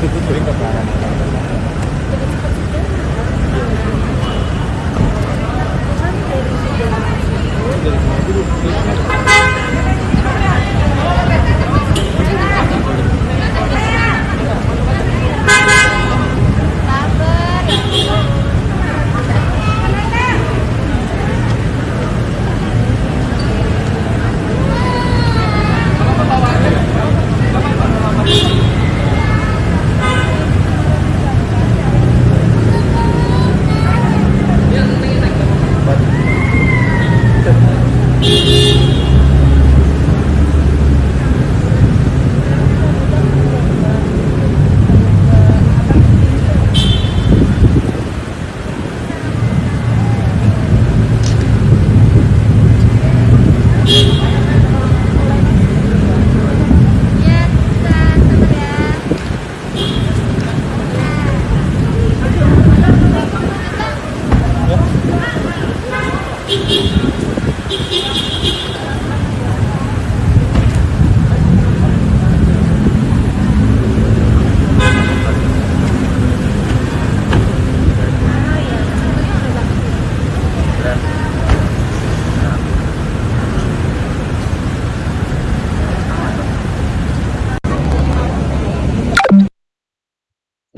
Obrigado.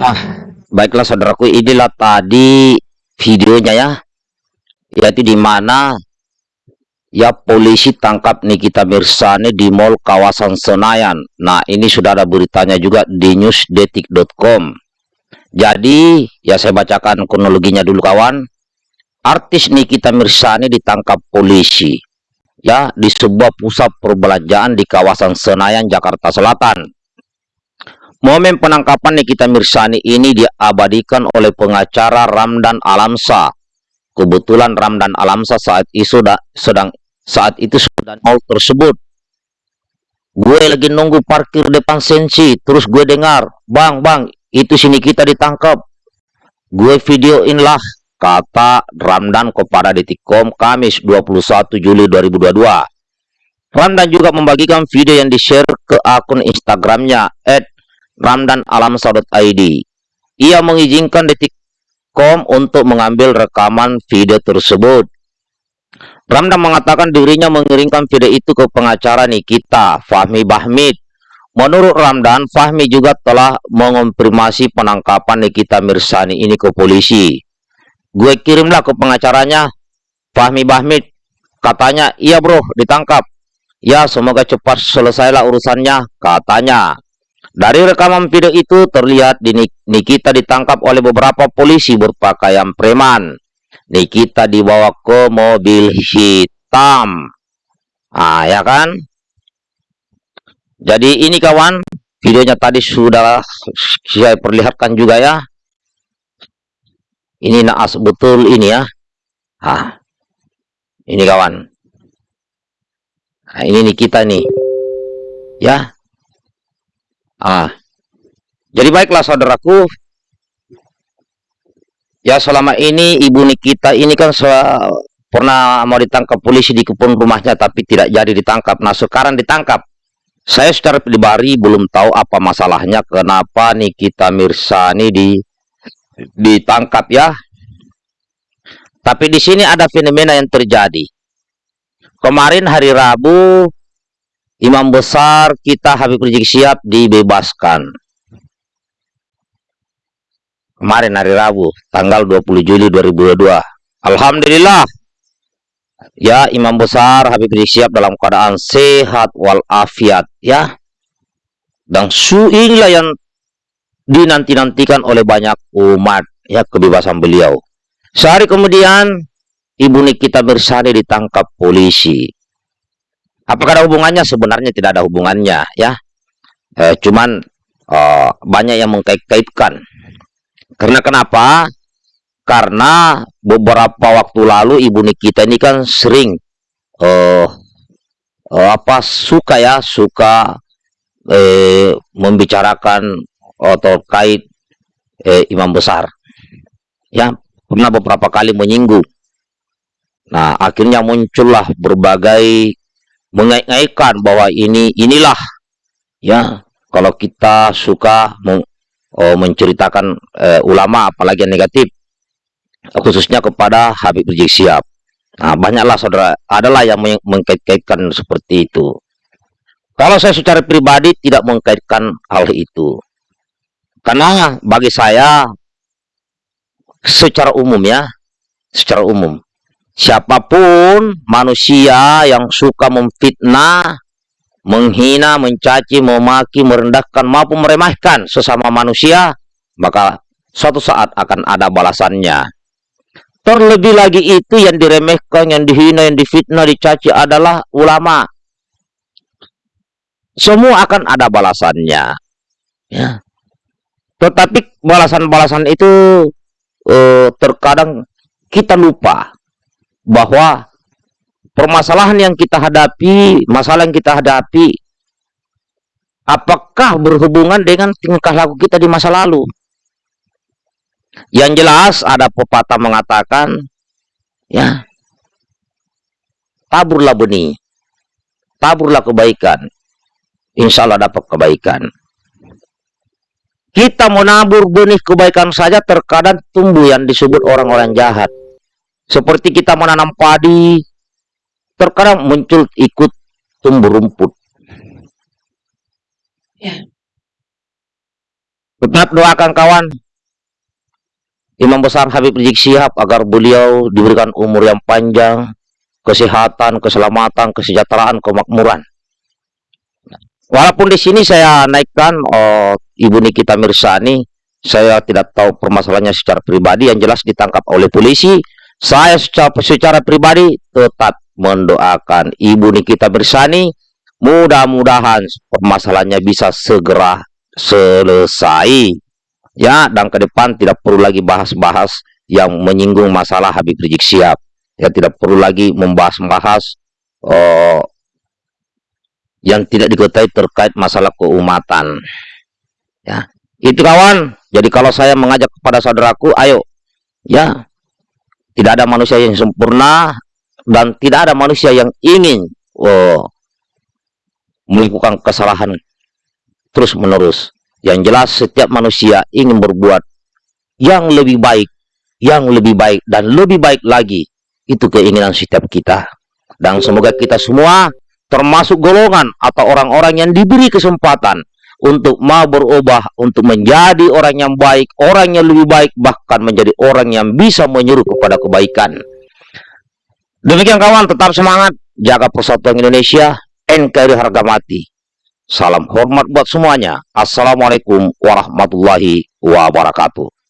Nah, baiklah saudaraku, inilah tadi videonya ya. Yaitu di mana ya polisi tangkap Nikita Mirsani di mall kawasan Senayan. Nah, ini sudah ada beritanya juga di newsdetik.com. Jadi, ya saya bacakan kronologinya dulu kawan. Artis Nikita Mirsani ditangkap polisi ya di sebuah pusat perbelanjaan di kawasan Senayan, Jakarta Selatan. Momen penangkapan Nikita Mirsani ini diabadikan oleh pengacara Ramdan Alamsa. Kebetulan Ramdan Alamsa saat itu sedang saat itu sedang mal tersebut. Gue lagi nunggu parkir depan sensi, terus gue dengar, "Bang, bang, itu sini kita ditangkap." Gue videoin lah, kata Ramdan kepada Detikcom Kamis 21 Juli 2022. Ramdan juga membagikan video yang di-share ke akun Instagramnya Ramdan Alamsa.id. Ia mengizinkan Detikcom untuk mengambil rekaman video tersebut. Ramdan mengatakan dirinya mengirimkan video itu ke pengacara Nikita, Fahmi Bahmid. Menurut Ramdan, Fahmi juga telah mengonfirmasi penangkapan Nikita Mirsani ini ke polisi. Gue kirimlah ke pengacaranya, Fahmi Bahmid. Katanya, iya bro, ditangkap. Ya, semoga cepat selesailah urusannya, katanya. Dari rekaman video itu terlihat Nikita ditangkap oleh beberapa polisi berpakaian preman. Nikita dibawa ke mobil hitam. Ah, ya kan? Jadi ini kawan, videonya tadi sudah saya perlihatkan juga ya. Ini naas betul ini ya. Ah. Ini kawan. Nah, ini Nikita nih. Ya, Ah, jadi baiklah saudaraku, ya selama ini ibu Nikita ini kan pernah mau ditangkap polisi di kebun rumahnya tapi tidak jadi ditangkap. Nah sekarang ditangkap. Saya secara pribadi belum tahu apa masalahnya kenapa Nikita Mirsani di ditangkap ya. Tapi di sini ada fenomena yang terjadi. Kemarin hari Rabu imam besar kita Habib Rizik Siap dibebaskan. Kemarin hari Rabu, tanggal 20 Juli 2022. Alhamdulillah. Ya, imam besar Habib Rizik Siap dalam keadaan sehat walafiat ya. Dan su inilah yang dinanti-nantikan oleh banyak umat ya kebebasan beliau. Sehari kemudian Ibu Nikita Bersani ditangkap polisi Apakah ada hubungannya? Sebenarnya tidak ada hubungannya ya. Eh, cuman eh, banyak yang mengkait-kaitkan. Karena kenapa? Karena beberapa waktu lalu Ibu Nikita ini kan sering eh, eh, apa suka ya, suka eh, membicarakan atau terkait eh, imam besar. Ya, pernah beberapa kali menyinggung. Nah, akhirnya muncullah berbagai mengait-ngaitkan bahwa ini inilah ya kalau kita suka oh, menceritakan uh, ulama apalagi yang negatif khususnya kepada Habib Rizik Sihab. Nah, banyaklah saudara, adalah yang meng mengkait-kaitkan seperti itu. Kalau saya secara pribadi tidak mengkaitkan hal itu. Karena bagi saya secara umum ya, secara umum siapa pun manusia yang suka memfitnah, menghina, mencaci, memaki, merendahkan maupun meremehkan sesama manusia, maka suatu saat akan ada balasannya. Terlebih lagi itu yang diremehkan, yang dihina, yang difitnah, dicaci adalah ulama. Semua akan ada balasannya. Ya. Tetapi balasan-balasan itu eh, terkadang kita lupa bahwa permasalahan yang kita hadapi, masalah yang kita hadapi, apakah berhubungan dengan tingkah laku kita di masa lalu? Yang jelas ada pepatah mengatakan, ya, taburlah benih, taburlah kebaikan, insya Allah dapat kebaikan. Kita menabur benih kebaikan saja terkadang tumbuh yang disebut orang-orang jahat. Seperti kita menanam padi, terkadang muncul ikut tumbuh rumput. Ya. Tetap doakan kawan, Imam Besar Habib Rizik Sihab agar beliau diberikan umur yang panjang, kesehatan, keselamatan, kesejahteraan, kemakmuran. Walaupun di sini saya naikkan oh, Ibu Nikita Mirsani, saya tidak tahu permasalahannya secara pribadi, yang jelas ditangkap oleh polisi, saya secara, secara pribadi tetap mendoakan Ibu Nikita Bersani mudah-mudahan permasalahannya bisa segera selesai. Ya dan ke depan tidak perlu lagi bahas-bahas yang menyinggung masalah Habib Rizik Sihab ya tidak perlu lagi membahas-bahas uh, yang tidak diketahui terkait masalah keumatan. Ya itu kawan. Jadi kalau saya mengajak kepada saudaraku ayo. Ya tidak ada manusia yang sempurna dan tidak ada manusia yang ingin oh, melakukan kesalahan terus menerus. Yang jelas setiap manusia ingin berbuat yang lebih baik, yang lebih baik dan lebih baik lagi. Itu keinginan setiap kita. Dan semoga kita semua termasuk golongan atau orang-orang yang diberi kesempatan untuk mau berubah, untuk menjadi orang yang baik, orang yang lebih baik, bahkan menjadi orang yang bisa menyuruh kepada kebaikan. Demikian kawan, tetap semangat, jaga persatuan Indonesia, NKRI harga mati. Salam hormat buat semuanya. Assalamualaikum warahmatullahi wabarakatuh.